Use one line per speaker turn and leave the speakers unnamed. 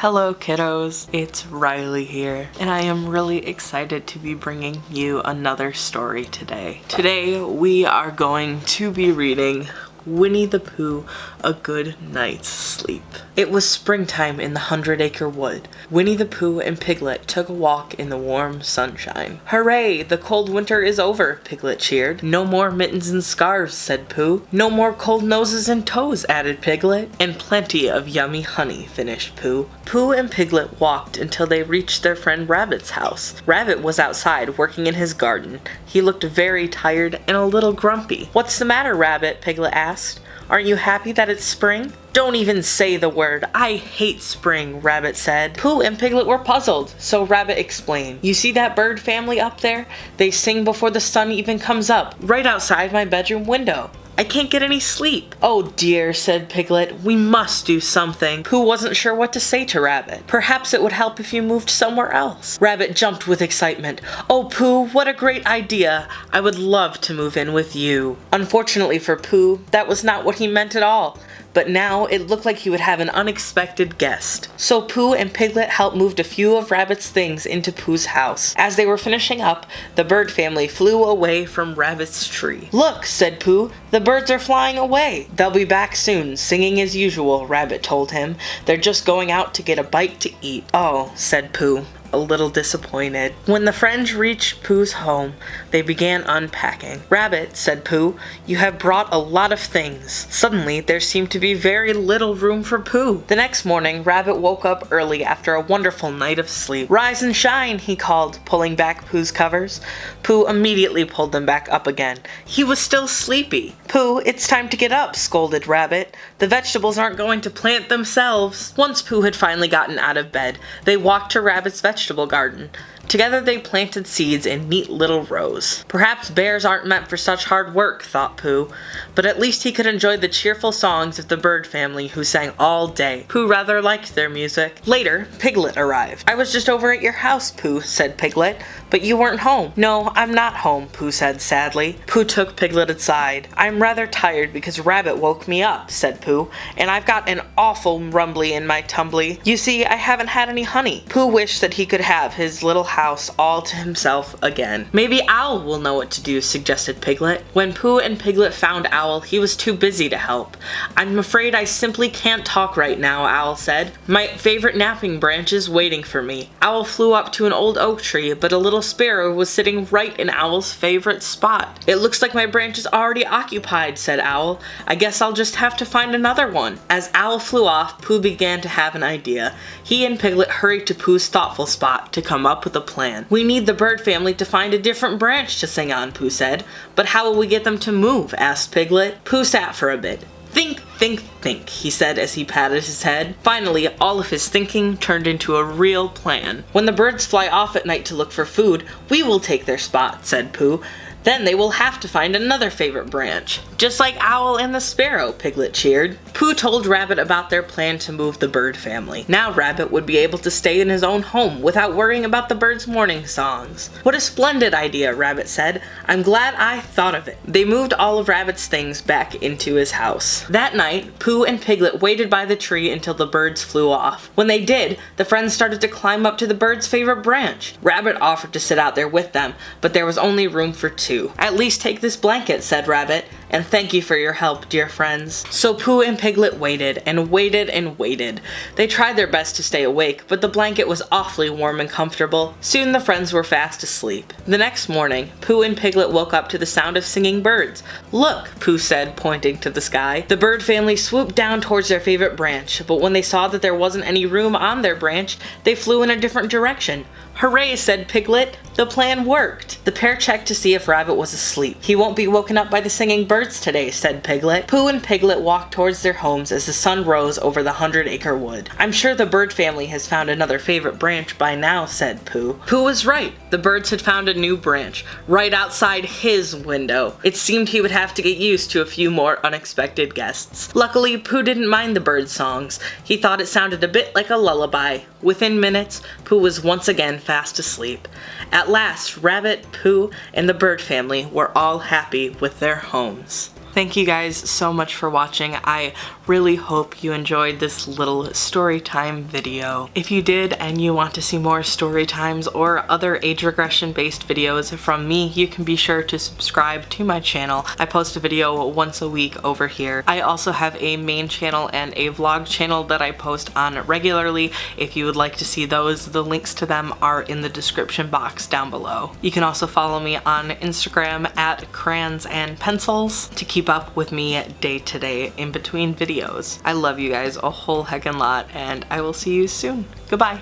Hello kiddos, it's Riley here, and I am really excited to be bringing you another story today. Today we are going to be reading Winnie the Pooh A Good Night's Sleep. It was springtime in the Hundred Acre Wood. Winnie the Pooh and Piglet took a walk in the warm sunshine. Hooray! The cold winter is over, Piglet cheered. No more mittens and scarves, said Pooh. No more cold noses and toes, added Piglet. And plenty of yummy honey, finished Pooh. Pooh and Piglet walked until they reached their friend Rabbit's house. Rabbit was outside working in his garden. He looked very tired and a little grumpy. What's the matter, Rabbit? Piglet asked asked. Aren't you happy that it's spring? Don't even say the word. I hate spring, Rabbit said. Pooh and Piglet were puzzled, so Rabbit explained. You see that bird family up there? They sing before the sun even comes up, right outside my bedroom window. I can't get any sleep. Oh dear, said Piglet. We must do something. Pooh wasn't sure what to say to Rabbit. Perhaps it would help if you moved somewhere else. Rabbit jumped with excitement. Oh Pooh, what a great idea. I would love to move in with you. Unfortunately for Pooh, that was not what he meant at all but now it looked like he would have an unexpected guest. So Pooh and Piglet helped move a few of Rabbit's things into Pooh's house. As they were finishing up, the bird family flew away from Rabbit's tree. Look, said Pooh, the birds are flying away. They'll be back soon, singing as usual, Rabbit told him. They're just going out to get a bite to eat. Oh, said Pooh a little disappointed. When the friends reached Pooh's home, they began unpacking. Rabbit, said Pooh, you have brought a lot of things. Suddenly, there seemed to be very little room for Pooh. The next morning, Rabbit woke up early after a wonderful night of sleep. Rise and shine, he called, pulling back Pooh's covers. Pooh immediately pulled them back up again. He was still sleepy. Pooh, it's time to get up, scolded Rabbit. The vegetables aren't going to plant themselves. Once Pooh had finally gotten out of bed, they walked to Rabbit's vegetable garden. Together they planted seeds in neat little rows. Perhaps bears aren't meant for such hard work, thought Pooh, but at least he could enjoy the cheerful songs of the bird family who sang all day. Pooh rather liked their music. Later, Piglet arrived. I was just over at your house, Pooh, said Piglet, but you weren't home. No, I'm not home, Pooh said sadly. Pooh took Piglet aside. I'm rather tired because Rabbit woke me up, said Pooh, and I've got an awful rumbly in my tumbly. You see, I haven't had any honey. Pooh wished that he could have his little house house all to himself again. Maybe Owl will know what to do, suggested Piglet. When Pooh and Piglet found Owl, he was too busy to help. I'm afraid I simply can't talk right now, Owl said. My favorite napping branch is waiting for me. Owl flew up to an old oak tree, but a little sparrow was sitting right in Owl's favorite spot. It looks like my branch is already occupied, said Owl. I guess I'll just have to find another one. As Owl flew off, Pooh began to have an idea. He and Piglet hurried to Pooh's thoughtful spot to come up with a plan. We need the bird family to find a different branch to sing on, Pooh said. But how will we get them to move? asked Piglet. Pooh sat for a bit. Think, think, think, he said as he patted his head. Finally, all of his thinking turned into a real plan. When the birds fly off at night to look for food, we will take their spot, said Pooh. Then they will have to find another favorite branch. Just like Owl and the Sparrow, Piglet cheered. Pooh told Rabbit about their plan to move the bird family. Now Rabbit would be able to stay in his own home without worrying about the birds' morning songs. What a splendid idea, Rabbit said. I'm glad I thought of it. They moved all of Rabbit's things back into his house. That night, Pooh and Piglet waited by the tree until the birds flew off. When they did, the friends started to climb up to the bird's favorite branch. Rabbit offered to sit out there with them, but there was only room for two too. At least take this blanket, said Rabbit, and thank you for your help, dear friends. So Pooh and Piglet waited, and waited, and waited. They tried their best to stay awake, but the blanket was awfully warm and comfortable. Soon the friends were fast asleep. The next morning, Pooh and Piglet woke up to the sound of singing birds. Look, Pooh said, pointing to the sky. The bird family swooped down towards their favorite branch, but when they saw that there wasn't any room on their branch, they flew in a different direction. Hooray, said Piglet. The plan worked. The pair checked to see if Rabbit was asleep. He won't be woken up by the singing birds today, said Piglet. Pooh and Piglet walked towards their homes as the sun rose over the hundred acre wood. I'm sure the bird family has found another favorite branch by now, said Pooh. Pooh was right. The birds had found a new branch, right outside his window. It seemed he would have to get used to a few more unexpected guests. Luckily, Pooh didn't mind the bird songs. He thought it sounded a bit like a lullaby. Within minutes, Pooh was once again fast asleep. At last, Rabbit, Pooh, and the bird family were all happy with their homes. Thank you guys so much for watching. I really hope you enjoyed this little story time video. If you did and you want to see more story times or other age regression based videos from me, you can be sure to subscribe to my channel. I post a video once a week over here. I also have a main channel and a vlog channel that I post on regularly. If you would like to see those, the links to them are in the description box down below. You can also follow me on Instagram at crayons and pencils to keep keep up with me day to day in between videos. I love you guys a whole heckin' lot and I will see you soon. Goodbye.